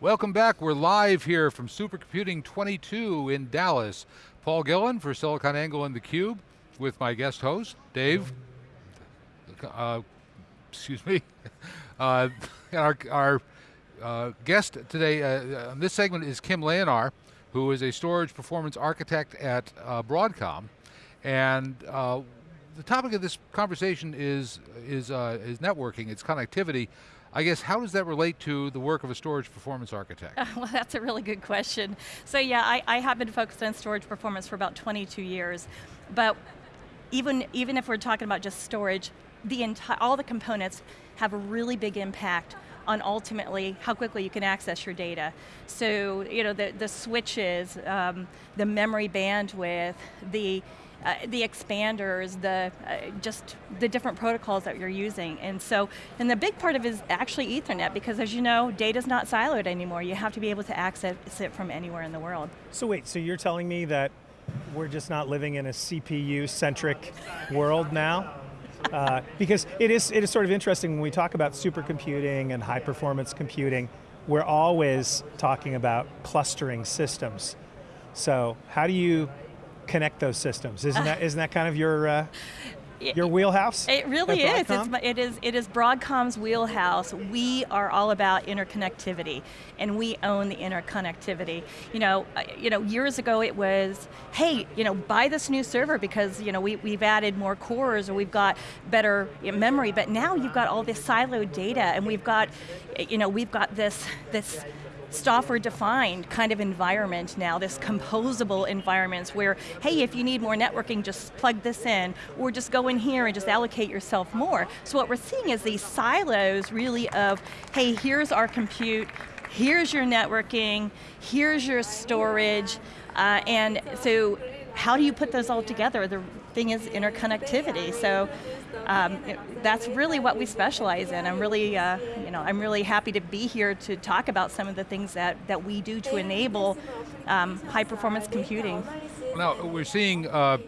Welcome back, we're live here from Supercomputing 22 in Dallas. Paul Gillin for SiliconANGLE and theCUBE with my guest host, Dave, uh, excuse me, uh, our, our uh, guest today uh, on this segment is Kim Leonard, who is a storage performance architect at uh, Broadcom. And uh, the topic of this conversation is, is, uh, is networking, it's connectivity. I guess, how does that relate to the work of a storage performance architect? well, that's a really good question. So yeah, I, I have been focused on storage performance for about 22 years, but even, even if we're talking about just storage, the entire, all the components have a really big impact on ultimately how quickly you can access your data. So, you know, the, the switches, um, the memory bandwidth, the uh, the expanders, the uh, just the different protocols that you're using. And so, and the big part of it is actually ethernet because as you know, data's not siloed anymore. You have to be able to access it from anywhere in the world. So wait, so you're telling me that we're just not living in a CPU-centric world now? Uh, because it is, it is sort of interesting when we talk about supercomputing and high performance computing, we're always talking about clustering systems. So how do you connect those systems. Isn't that, isn't that kind of your, uh, your wheelhouse? It really is. It's, it is. It is Broadcom's wheelhouse. We are all about interconnectivity, and we own the interconnectivity. You know, uh, you know, years ago it was, hey, you know, buy this new server because you know we we've added more cores or we've got better memory. But now you've got all this siloed data, and we've got, you know, we've got this this software defined kind of environment now, this composable environments where, hey, if you need more networking, just plug this in, or just go in here and just allocate yourself more. So what we're seeing is these silos really of, hey, here's our compute, here's your networking, here's your storage, uh, and so how do you put those all together? The thing is interconnectivity. So um, that's really what we specialize in. I'm really, uh, you know, I'm really happy to be here to talk about some of the things that, that we do to enable um, high performance computing. Now, we're seeing uh,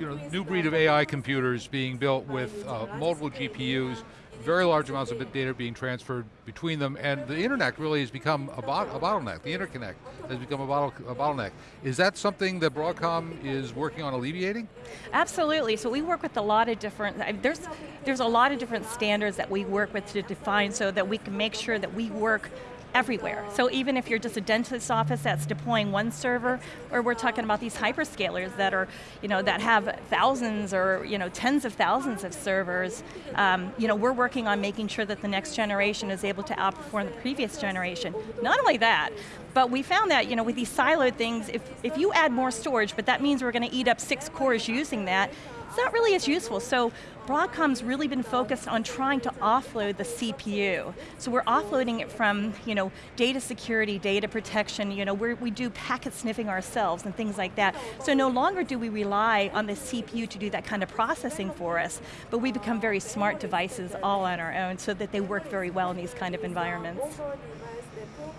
you know, new breed of AI computers being built with uh, multiple GPUs, very large amounts of data being transferred between them, and the internet really has become a, bot a bottleneck. The interconnect has become a, bottle a, bottleneck. Is that something that Broadcom is working on alleviating? Absolutely, so we work with a lot of different, there's, there's a lot of different standards that we work with to define so that we can make sure that we work everywhere. So even if you're just a dentist's office that's deploying one server, or we're talking about these hyperscalers that are, you know, that have thousands or you know, tens of thousands of servers, um, you know, we're working on making sure that the next generation is able to outperform the previous generation. Not only that, but we found that, you know, with these siloed things, if, if you add more storage, but that means we're going to eat up six cores using that, it's not really as useful. So Broadcom's really been focused on trying to offload the CPU. So we're offloading it from you know, data security, data protection, you know, we do packet sniffing ourselves and things like that. So no longer do we rely on the CPU to do that kind of processing for us, but we become very smart devices all on our own so that they work very well in these kind of environments.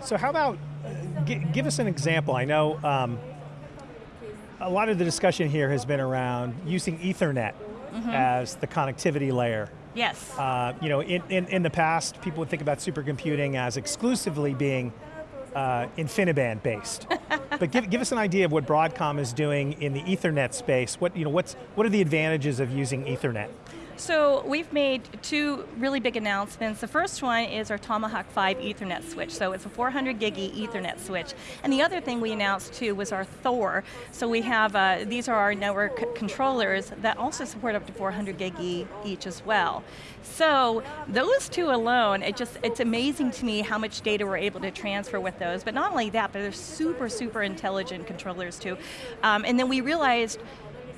So how about, uh, give us an example. I know um, a lot of the discussion here has been around using Ethernet mm -hmm. as the connectivity layer. Yes. Uh, you know, in, in, in, the past, people would think about supercomputing as exclusively being uh, InfiniBand based. but give, give us an idea of what Broadcom is doing in the Ethernet space. What, you know, what's, what are the advantages of using Ethernet? So we've made two really big announcements. The first one is our Tomahawk 5 Ethernet switch. So it's a 400 gig Ethernet switch. And the other thing we announced too was our Thor. So we have, uh, these are our network controllers that also support up to 400 gig each as well. So those two alone, it just, it's amazing to me how much data we're able to transfer with those. But not only that, but they're super, super intelligent controllers too. Um, and then we realized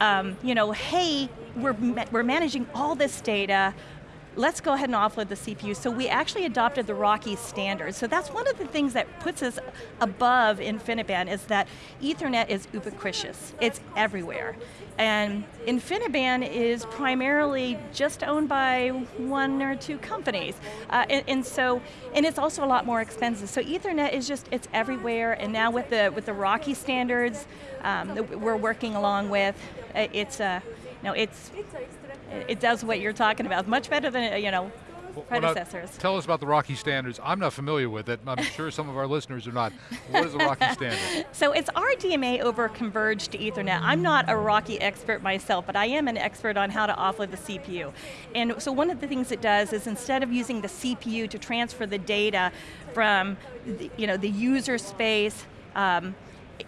um, you know, hey, we're, we're managing all this data, let's go ahead and offload the CPU. So we actually adopted the RoCE standard. So that's one of the things that puts us above InfiniBand is that Ethernet is ubiquitous. It's everywhere. And InfiniBand is primarily just owned by one or two companies. Uh, and, and, so, and it's also a lot more expensive. So Ethernet is just, it's everywhere. And now with the, with the RoCE standards um, that we're working along with, it's, uh, you know, it's, it does what you're talking about. Much better than, you know, Well, predecessors. tell us about the RoCE standards. I'm not familiar with it. I'm sure some of our listeners are not. What is the RoCE standard? So it's RDMA over converged Ethernet. I'm not a RoCE expert myself, but I am an expert on how to offload the CPU. And so one of the things it does is instead of using the CPU to transfer the data from the, you know, the user space, um,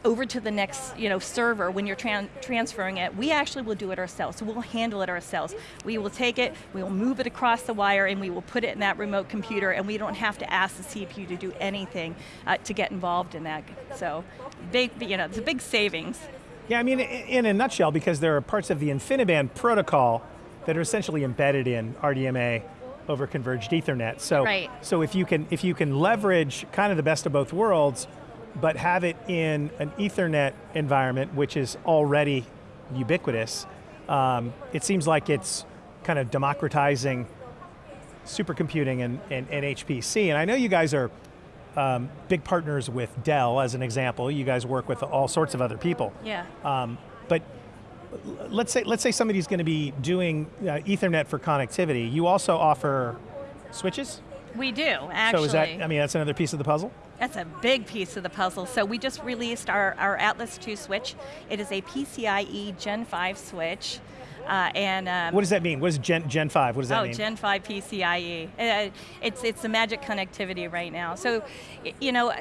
over to the next you know, server when you're tran transferring it, we actually will do it ourselves. So we'll handle it ourselves. We will take it, we will move it across the wire, and we will put it in that remote computer, and we don't have to ask the CPU to do anything uh, to get involved in that. So, big, you know, it's a big savings. Yeah, I mean, in a nutshell, because there are parts of the InfiniBand protocol that are essentially embedded in RDMA over converged Ethernet. So, right. so if you can if you can leverage kind of the best of both worlds, but have it in an Ethernet environment, which is already ubiquitous, um, it seems like it's kind of democratizing supercomputing and, and, and HPC. And I know you guys are um, big partners with Dell, as an example. You guys work with all sorts of other people. Yeah. Um, but let's say let's say somebody's going to be doing uh, Ethernet for connectivity. You also offer switches. We do actually. So is that? I mean, that's another piece of the puzzle. That's a big piece of the puzzle. So we just released our, our Atlas 2 switch. It is a PCIe Gen 5 switch. Uh, and um, what does that mean? What is Gen Gen five? What does that oh, mean? Oh, Gen five PCIe. Uh, it's it's the magic connectivity right now. So, you know,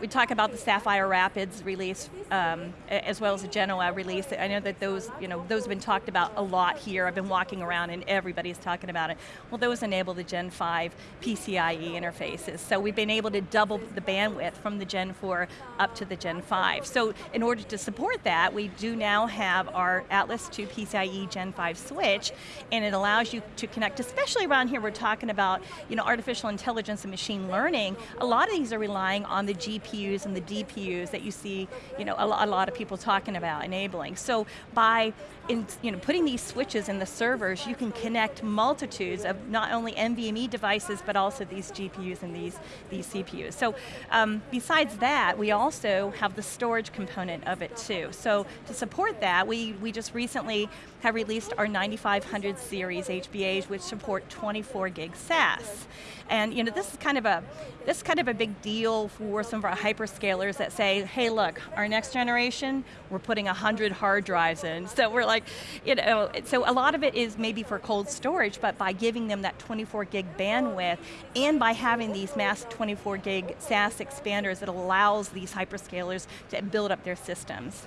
we talk about the Sapphire Rapids release um, as well as the Genoa release. I know that those you know those have been talked about a lot here. I've been walking around and everybody's talking about it. Well, those enable the Gen five PCIe interfaces. So we've been able to double the bandwidth from the Gen four up to the Gen five. So in order to support that, we do now have our Atlas 2 PCIe Gen 5 switch, and it allows you to connect, especially around here we're talking about you know, artificial intelligence and machine learning, a lot of these are relying on the GPUs and the DPUs that you see you know, a, lot of people talking about enabling. So by in, you know, putting these switches in the servers, you can connect multitudes of not only NVMe devices, but also these GPUs and these, these CPUs. So um, besides that, we also have the storage component of it too. So to support that, we, we just recently have released our 9500 series HBAs, which support 24 gig SAS. And you know, this is kind of a this is kind of a big deal for some of our hyperscalers that say, hey look, our next generation, we're putting 100 hard drives in. So we're like, you know, so a lot of it is maybe for cold storage, but by giving them that 24 gig bandwidth, and by having these mass 24 gig SAS expanders, it allows these hyperscalers to build up their systems.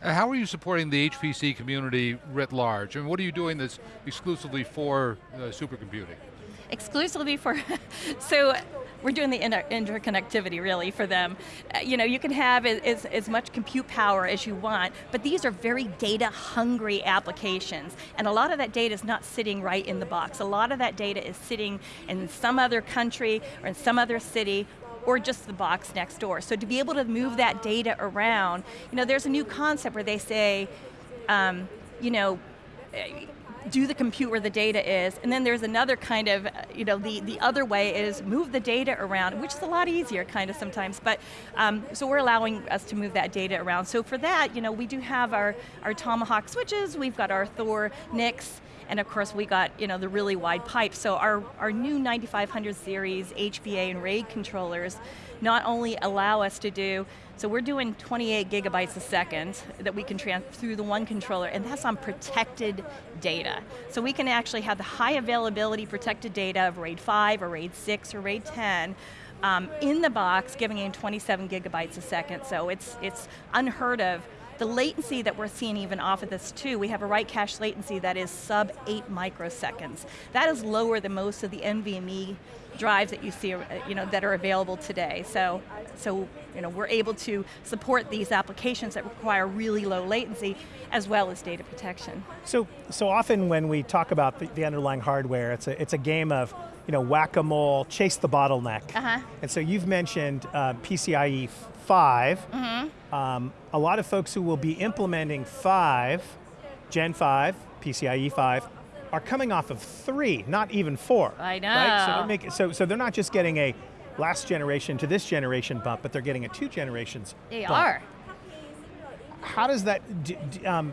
Uh, how are you supporting the HPC community writ large? I and mean, what are you doing that's exclusively for uh, supercomputing? Exclusively for, so we're doing the inter interconnectivity really for them. Uh, you know, you can have as, as much compute power as you want, but these are very data hungry applications. And a lot of that data is not sitting right in the box. A lot of that data is sitting in some other country or in some other city or just the box next door. So to be able to move that data around, you know, there's a new concept where they say, um, you know, do the compute where the data is, and then there's another kind of, you know, the, the other way is move the data around, which is a lot easier kind of sometimes, but um, so we're allowing us to move that data around. So for that, you know, we do have our, our Tomahawk switches, we've got our Thor NICs, and of course we got you know the really wide pipe. So our, our new 9500 series HBA and RAID controllers not only allow us to do, so we're doing 28 gigabytes a second that we can transfer through the one controller, and that's on protected data. So we can actually have the high availability protected data of RAID 5 or RAID 6 or RAID 10 um, in the box, giving in 27 gigabytes a second. So it's, it's unheard of the latency that we're seeing even off of this too, we have a write cache latency that is sub eight microseconds. That is lower than most of the NVMe drives that you see uh, you know, that are available today. So, so you know, we're able to support these applications that require really low latency as well as data protection. So, so often when we talk about the, the underlying hardware, it's a, it's a game of you know, whack-a-mole, chase the bottleneck. Uh -huh. And so you've mentioned uh, PCIe 5. Mm -hmm. um, a lot of folks who will be implementing 5, Gen 5, PCIe 5, are coming off of 3, not even 4. I know. Right? So, they're making, so, so they're not just getting a last generation to this generation bump, but they're getting a two generations They bump. are. How does that, um,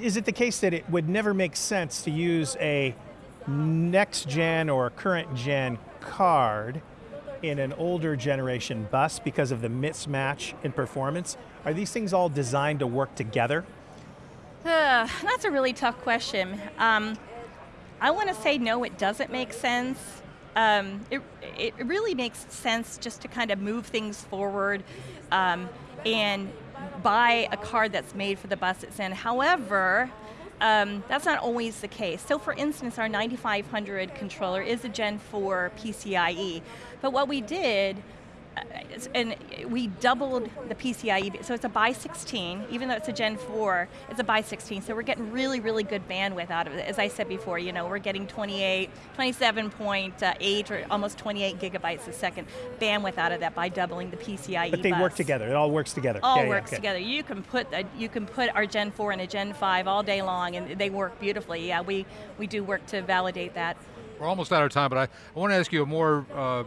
is it the case that it would never make sense to use a next gen or current gen card in an older generation bus because of the mismatch in performance? Are these things all designed to work together? Uh, that's a really tough question. Um, I want to say no, it doesn't make sense. Um, it, it really makes sense just to kind of move things forward um, and buy a card that's made for the bus it's in. However, um, that's not always the case. So for instance, our 9500 controller is a Gen 4 PCIe, but what we did and we doubled the PCIe, so it's a by 16, even though it's a Gen 4, it's a by 16, so we're getting really, really good bandwidth out of it. As I said before, you know, we're getting 28, 27.8 or almost 28 gigabytes a second bandwidth out of that by doubling the PCIe But they bus. work together, it all works together. All yeah, works yeah, okay. together. You can put a, you can put our Gen 4 and a Gen 5 all day long and they work beautifully. Yeah, we, we do work to validate that. We're almost out of time, but I, I want to ask you a more uh,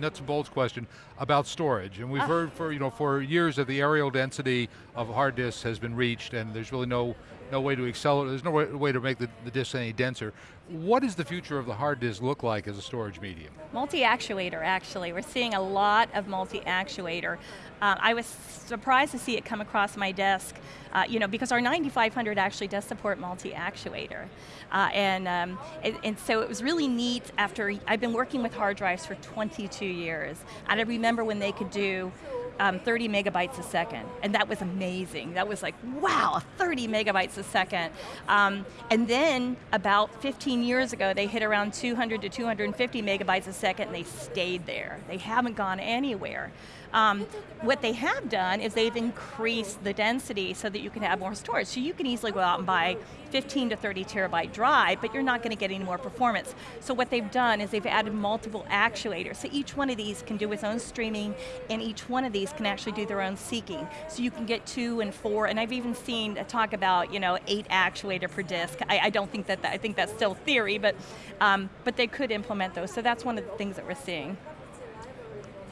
nuts and bolts question about storage. And we've Ah. heard for you know for years that the areal density of hard disks has been reached, and there's really no no way to accelerate. There's no way, way to make the, the disks any denser. What does the future of the hard disk look like as a storage medium? Multi-actuator, actually. We're seeing a lot of multi-actuator. Uh, I was surprised to see it come across my desk, uh, you know, because our 9500 actually does support multi-actuator. Uh, and, um, and, and so it was really neat after, I've been working with hard drives for 22 years, and I remember when they could do um, 30 megabytes a second, and that was amazing. That was like, wow, 30 megabytes a second. Um, and then about 15 years ago, they hit around 200 to 250 megabytes a second, and they stayed there. They haven't gone anywhere. Um, what they have done is they've increased the density so that you can have more storage. So you can easily go out and buy 15 to 30 terabyte drive, but you're not going to get any more performance. So what they've done is they've added multiple actuators. So each one of these can do its own streaming, and each one of these can actually do their own seeking. So you can get two and four, and I've even seen a talk about you know eight actuator per disk. I, I don't think that, that, I think that's still theory, but um, but they could implement those. So that's one of the things that we're seeing.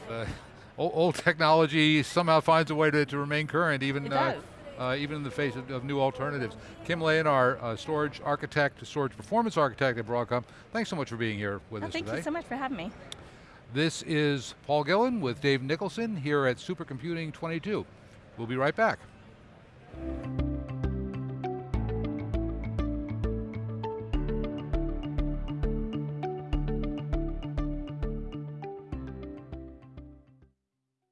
Uh, old, old technology somehow finds a way to, to remain current, even uh, uh, even in the face of, of new alternatives. Kim Lane, our uh, storage architect, storage performance architect at Broadcom. Thanks so much for being here with Oh, us thank today. you so much for having me. This is Paul Gillin with Dave Nicholson here at Supercomputing 22. We'll be right back.